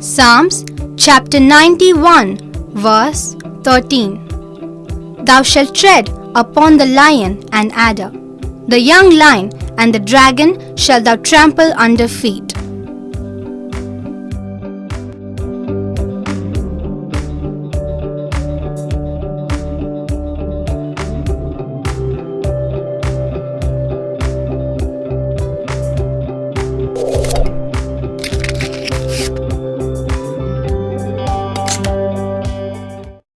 Psalms chapter 91, verse 13. Thou shalt tread upon the lion and adder, the young lion and the dragon shalt thou trample under feet,